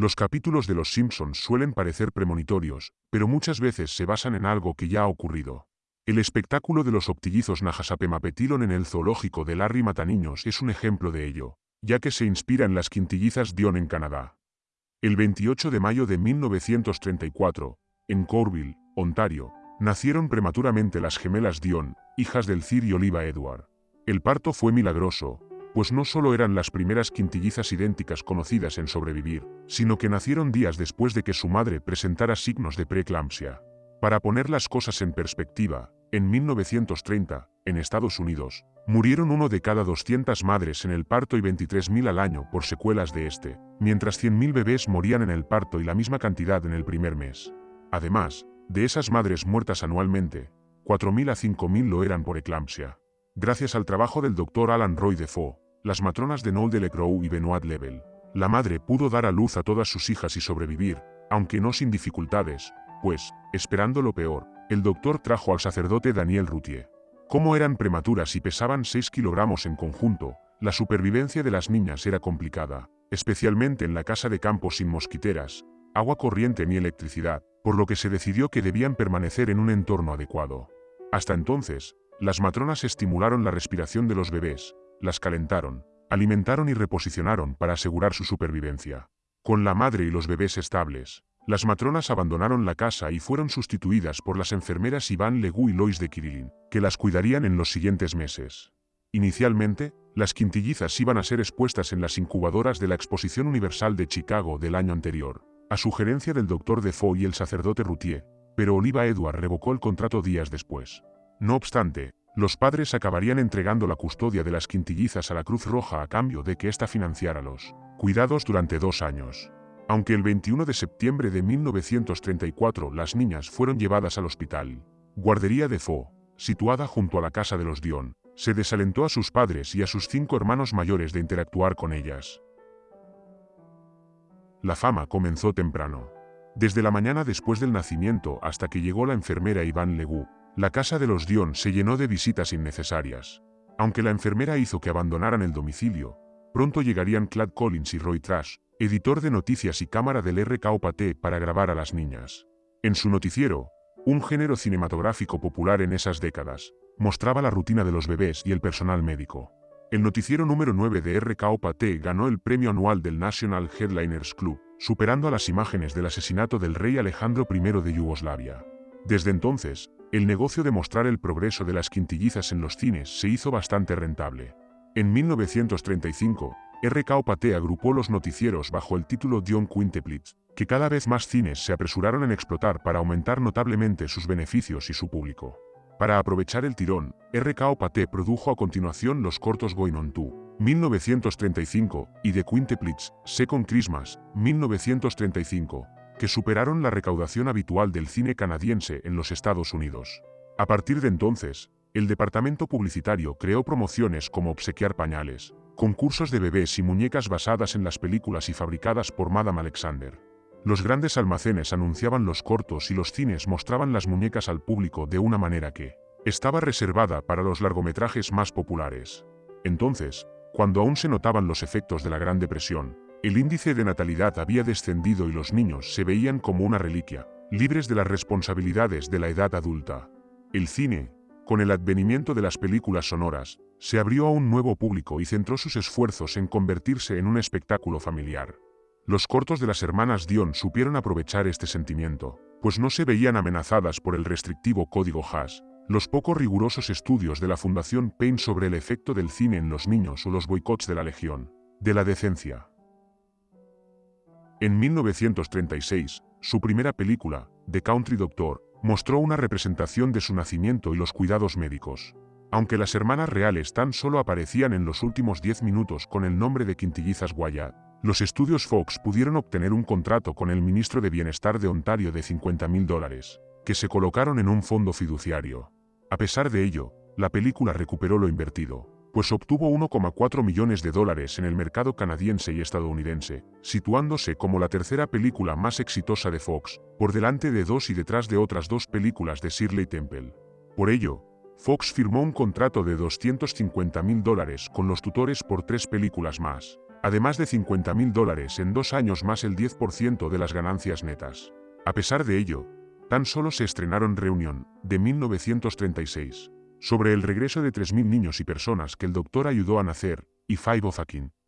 Los capítulos de Los Simpsons suelen parecer premonitorios, pero muchas veces se basan en algo que ya ha ocurrido. El espectáculo de los optillizos Najasapemapetilon en el zoológico de Larry Mataniños es un ejemplo de ello, ya que se inspira en las quintillizas Dion en Canadá. El 28 de mayo de 1934, en Corville, Ontario, nacieron prematuramente las gemelas Dion, hijas del Cir y Oliva Edward. El parto fue milagroso, pues no solo eran las primeras quintillizas idénticas conocidas en sobrevivir, sino que nacieron días después de que su madre presentara signos de preeclampsia. Para poner las cosas en perspectiva, en 1930, en Estados Unidos, murieron uno de cada 200 madres en el parto y 23.000 al año por secuelas de este, mientras 100.000 bebés morían en el parto y la misma cantidad en el primer mes. Además, de esas madres muertas anualmente, 4.000 a 5.000 lo eran por eclampsia. Gracias al trabajo del doctor Alan Roy Defoe, las matronas de Noel Delecroix y Benoit Level, la madre pudo dar a luz a todas sus hijas y sobrevivir, aunque no sin dificultades, pues, esperando lo peor, el doctor trajo al sacerdote Daniel Routier. Como eran prematuras y pesaban 6 kilogramos en conjunto, la supervivencia de las niñas era complicada, especialmente en la casa de campo sin mosquiteras, agua corriente ni electricidad, por lo que se decidió que debían permanecer en un entorno adecuado. Hasta entonces, las matronas estimularon la respiración de los bebés, las calentaron, alimentaron y reposicionaron para asegurar su supervivencia. Con la madre y los bebés estables, las matronas abandonaron la casa y fueron sustituidas por las enfermeras Iván Legú y Lois de Kirilin, que las cuidarían en los siguientes meses. Inicialmente, las quintillizas iban a ser expuestas en las incubadoras de la Exposición Universal de Chicago del año anterior, a sugerencia del doctor Defoe y el sacerdote Routier, pero Oliva Edward revocó el contrato días después. No obstante, los padres acabarían entregando la custodia de las quintillizas a la Cruz Roja a cambio de que ésta financiara los cuidados durante dos años. Aunque el 21 de septiembre de 1934 las niñas fueron llevadas al hospital, Guardería de Fo, situada junto a la casa de los Dion, se desalentó a sus padres y a sus cinco hermanos mayores de interactuar con ellas. La fama comenzó temprano. Desde la mañana después del nacimiento hasta que llegó la enfermera Iván Legú, la casa de los Dion se llenó de visitas innecesarias. Aunque la enfermera hizo que abandonaran el domicilio, pronto llegarían Clad Collins y Roy Trash, editor de noticias y cámara del RKOPT para grabar a las niñas. En su noticiero, un género cinematográfico popular en esas décadas, mostraba la rutina de los bebés y el personal médico. El noticiero número 9 de RKOPT ganó el premio anual del National Headliners Club, superando a las imágenes del asesinato del rey Alejandro I de Yugoslavia. Desde entonces, el negocio de mostrar el progreso de las quintillizas en los cines se hizo bastante rentable. En 1935, RKOPT agrupó los noticieros bajo el título Dion Quinteplitz, que cada vez más cines se apresuraron en explotar para aumentar notablemente sus beneficios y su público. Para aprovechar el tirón, RKOPT produjo a continuación los cortos Going on 2, 1935, y The Quinteplitz, Second Christmas, 1935, que superaron la recaudación habitual del cine canadiense en los Estados Unidos. A partir de entonces, el departamento publicitario creó promociones como obsequiar pañales, concursos de bebés y muñecas basadas en las películas y fabricadas por Madame Alexander. Los grandes almacenes anunciaban los cortos y los cines mostraban las muñecas al público de una manera que estaba reservada para los largometrajes más populares. Entonces, cuando aún se notaban los efectos de la Gran Depresión, el índice de natalidad había descendido y los niños se veían como una reliquia, libres de las responsabilidades de la edad adulta. El cine, con el advenimiento de las películas sonoras, se abrió a un nuevo público y centró sus esfuerzos en convertirse en un espectáculo familiar. Los cortos de las hermanas Dion supieron aprovechar este sentimiento, pues no se veían amenazadas por el restrictivo código Haas, los poco rigurosos estudios de la Fundación Payne sobre el efecto del cine en los niños o los boicots de la Legión, de la decencia. En 1936, su primera película, The Country Doctor, mostró una representación de su nacimiento y los cuidados médicos. Aunque las hermanas reales tan solo aparecían en los últimos 10 minutos con el nombre de Quintillizas Wyatt, los estudios Fox pudieron obtener un contrato con el ministro de Bienestar de Ontario de 50 mil dólares, que se colocaron en un fondo fiduciario. A pesar de ello, la película recuperó lo invertido, pues obtuvo 1,4 millones de dólares en el mercado canadiense y estadounidense, situándose como la tercera película más exitosa de Fox, por delante de dos y detrás de otras dos películas de Shirley Temple. Por ello, Fox firmó un contrato de 250 mil dólares con los tutores por tres películas más. además de 50 mil dólares en dos años más el 10% de las ganancias netas. A pesar de ello, tan solo se estrenaron Reunión, de 1936, sobre el regreso de 3.000 niños y personas que el doctor ayudó a nacer, y Five of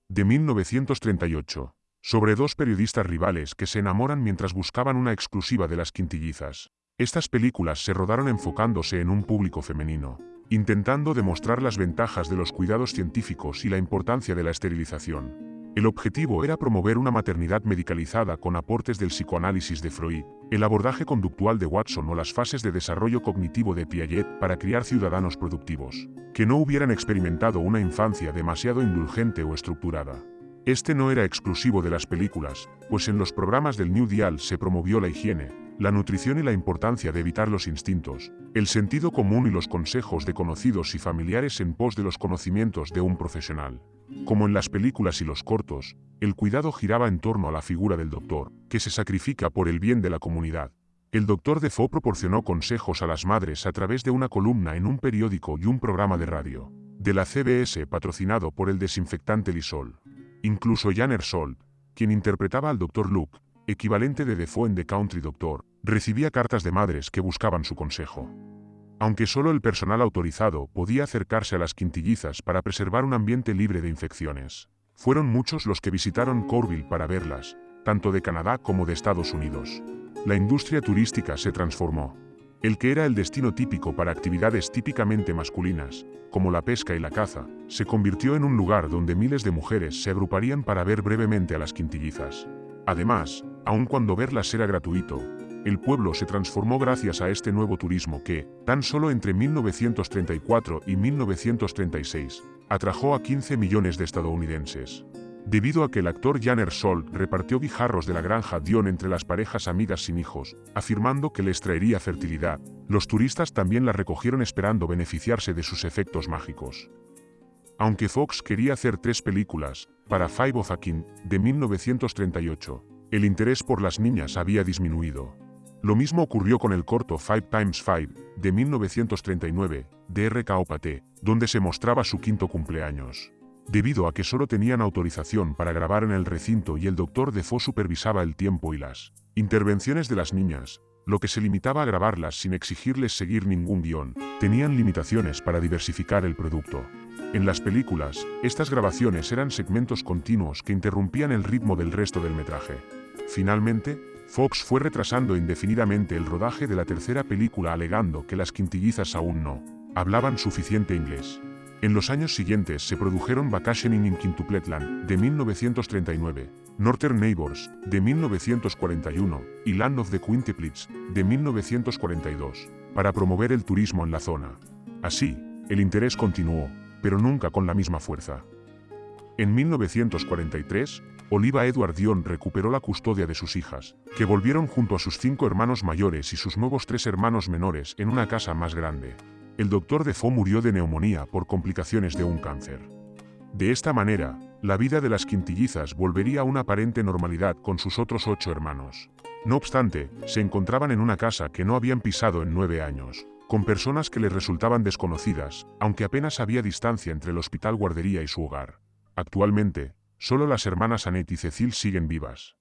de 1938, sobre dos periodistas rivales que se enamoran mientras buscaban una exclusiva de las quintillizas. Estas películas se rodaron enfocándose en un público femenino, intentando demostrar las ventajas de los cuidados científicos y la importancia de la esterilización. El objetivo era promover una maternidad medicalizada con aportes del psicoanálisis de Freud, el abordaje conductual de Watson o las fases de desarrollo cognitivo de Piaget para criar ciudadanos productivos, que no hubieran experimentado una infancia demasiado indulgente o estructurada. Este no era exclusivo de las películas, pues en los programas del New Deal se promovió la higiene, la nutrición y la importancia de evitar los instintos, el sentido común y los consejos de conocidos y familiares en pos de los conocimientos de un profesional. Como en las películas y los cortos, el cuidado giraba en torno a la figura del doctor, que se sacrifica por el bien de la comunidad. El doctor Defoe proporcionó consejos a las madres a través de una columna en un periódico y un programa de radio, de la CBS patrocinado por el desinfectante Lysol. Incluso Jan Ersol, quien interpretaba al doctor Luke, equivalente de The Country Doctor, recibía cartas de madres que buscaban su consejo. Aunque solo el personal autorizado podía acercarse a las quintillizas para preservar un ambiente libre de infecciones. Fueron muchos los que visitaron Corville para verlas, tanto de Canadá como de Estados Unidos. La industria turística se transformó. El que era el destino típico para actividades típicamente masculinas, como la pesca y la caza, se convirtió en un lugar donde miles de mujeres se agruparían para ver brevemente a las quintillizas. Además, aun cuando verlas era gratuito, el pueblo se transformó gracias a este nuevo turismo que, tan solo entre 1934 y 1936, atrajo a 15 millones de estadounidenses. Debido a que el actor Jan Ersol repartió guijarros de la granja Dion entre las parejas amigas sin hijos, afirmando que les traería fertilidad, los turistas también la recogieron esperando beneficiarse de sus efectos mágicos. Aunque Fox quería hacer tres películas, para Five of Akin, de 1938, el interés por las niñas había disminuido. Lo mismo ocurrió con el corto Five Times Five, de 1939, de R.K. Paté, donde se mostraba su quinto cumpleaños. Debido a que solo tenían autorización para grabar en el recinto y el doctor Defoe supervisaba el tiempo y las intervenciones de las niñas, lo que se limitaba a grabarlas sin exigirles seguir ningún guion, tenían limitaciones para diversificar el producto. En las películas, estas grabaciones eran segmentos continuos que interrumpían el ritmo del resto del metraje. Finalmente, Fox fue retrasando indefinidamente el rodaje de la tercera película alegando que las quintillizas aún no hablaban suficiente inglés. En los años siguientes se produjeron Vacationing in Quintupletland, de 1939, Northern Neighbors, de 1941, y Land of the Quintuplets, de 1942, para promover el turismo en la zona. Así, el interés continuó, pero nunca con la misma fuerza. En 1943, Oliva Edward Dion recuperó la custodia de sus hijas, que volvieron junto a sus cinco hermanos mayores y sus nuevos tres hermanos menores en una casa más grande. El doctor Defoe murió de neumonía por complicaciones de un cáncer. De esta manera, la vida de las quintillizas volvería a una aparente normalidad con sus otros ocho hermanos. No obstante, se encontraban en una casa que no habían pisado en nueve años, con personas que les resultaban desconocidas, aunque apenas había distancia entre el hospital guardería y su hogar. Actualmente, Solo las hermanas Annette y Cecil siguen vivas.